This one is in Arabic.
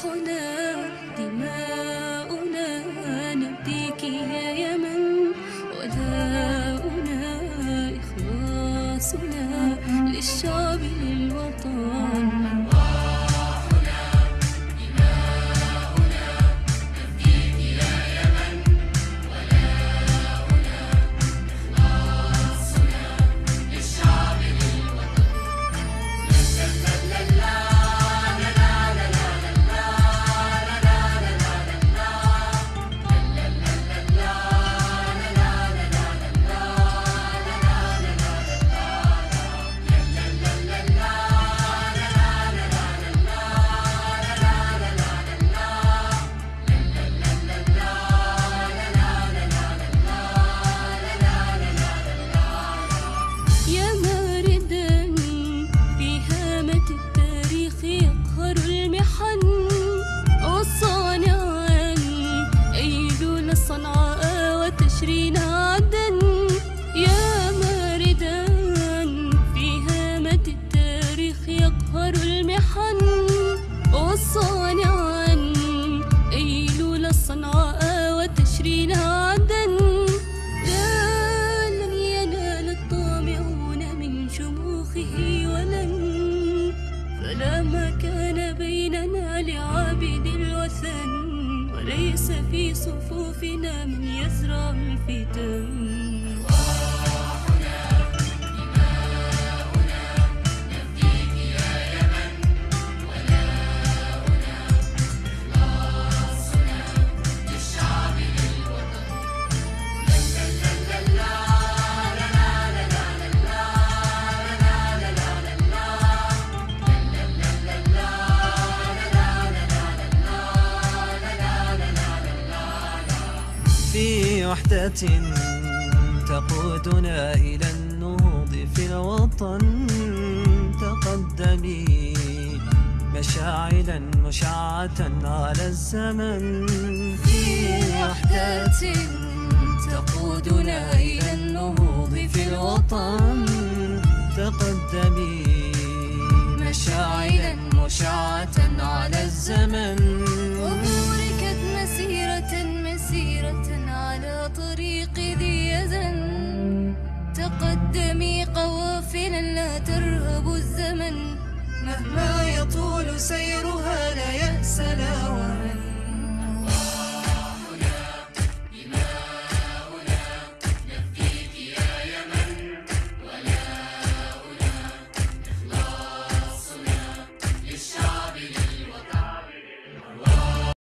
أرواحنا يقهر المحن وصانعا أيلول الصنعاء وتشرين عدن لا لن ينال الطامعون من شموخه ولن فلا مكان بيننا لعابد الوثن. وليس في صفوفنا من يزرع الفتن في وحدة تقودنا إلى النهوض في الوطن. تقدمي مشاعلا مشعة على الزمن. في وحدة تقودنا إلى النهوض في الوطن. تقدمي مشاعلا مشعة على الزمن. لا ترهب الزمن مهما يطول سيرها لا